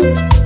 Thank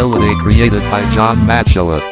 Melody created by John Matchella.